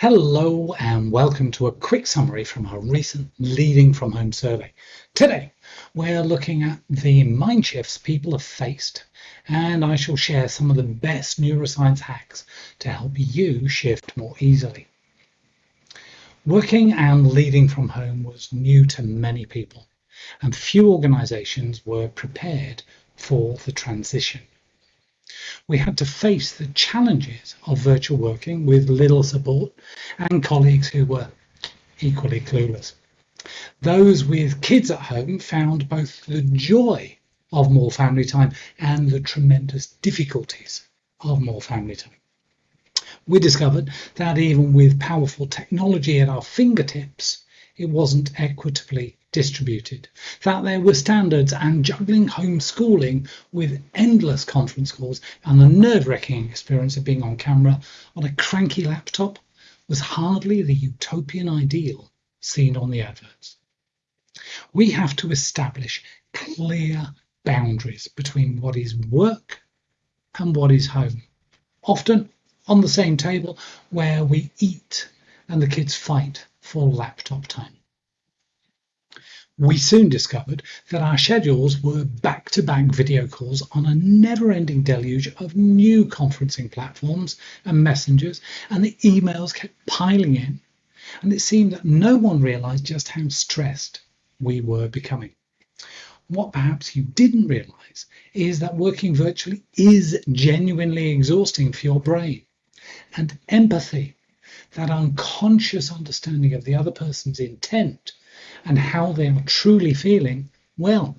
Hello and welcome to a quick summary from our recent Leading from Home survey. Today we're looking at the mind shifts people have faced and I shall share some of the best neuroscience hacks to help you shift more easily. Working and leading from home was new to many people and few organisations were prepared for the transition we had to face the challenges of virtual working with little support and colleagues who were equally clueless. Those with kids at home found both the joy of more family time and the tremendous difficulties of more family time. We discovered that even with powerful technology at our fingertips, it wasn't equitably distributed, that there were standards and juggling homeschooling with endless conference calls and the nerve-wracking experience of being on camera on a cranky laptop was hardly the utopian ideal seen on the adverts. We have to establish clear boundaries between what is work and what is home, often on the same table where we eat and the kids fight for laptop time. We soon discovered that our schedules were back to back video calls on a never ending deluge of new conferencing platforms and messengers, and the emails kept piling in. And it seemed that no one realized just how stressed we were becoming. What perhaps you didn't realize is that working virtually is genuinely exhausting for your brain. And empathy, that unconscious understanding of the other person's intent and how they are truly feeling, well,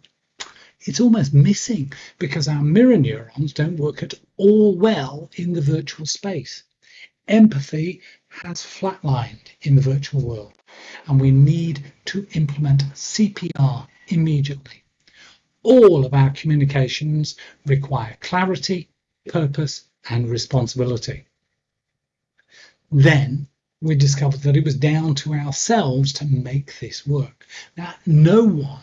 it's almost missing because our mirror neurons don't work at all well in the virtual space. Empathy has flatlined in the virtual world, and we need to implement CPR immediately. All of our communications require clarity, purpose, and responsibility. Then we discovered that it was down to ourselves to make this work. Now, no one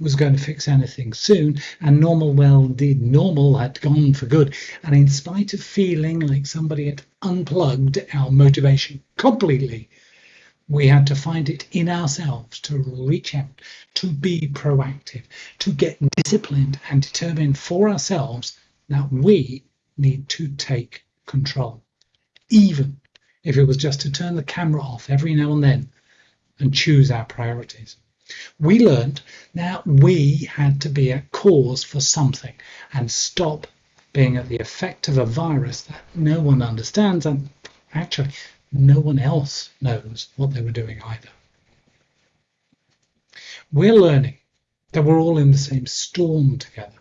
was going to fix anything soon, and normal well did normal had gone for good. And in spite of feeling like somebody had unplugged our motivation completely, we had to find it in ourselves to reach out, to be proactive, to get disciplined and determined for ourselves that we need to take control, even if it was just to turn the camera off every now and then and choose our priorities. We learned that we had to be a cause for something and stop being at the effect of a virus that no one understands and actually no one else knows what they were doing either. We're learning that we're all in the same storm together,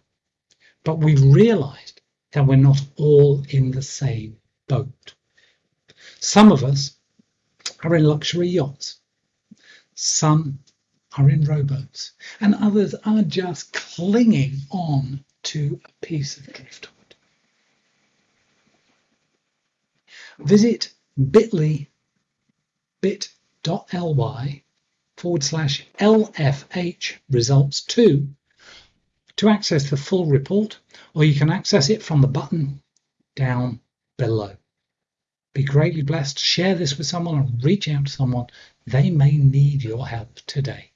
but we've realized that we're not all in the same boat. Some of us are in luxury yachts. Some are in rowboats. And others are just clinging on to a piece of driftwood. Visit bit.ly bit.ly forward slash LFH results 2 to access the full report, or you can access it from the button down below. Be greatly blessed. Share this with someone and reach out to someone. They may need your help today.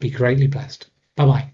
Be greatly blessed. Bye bye.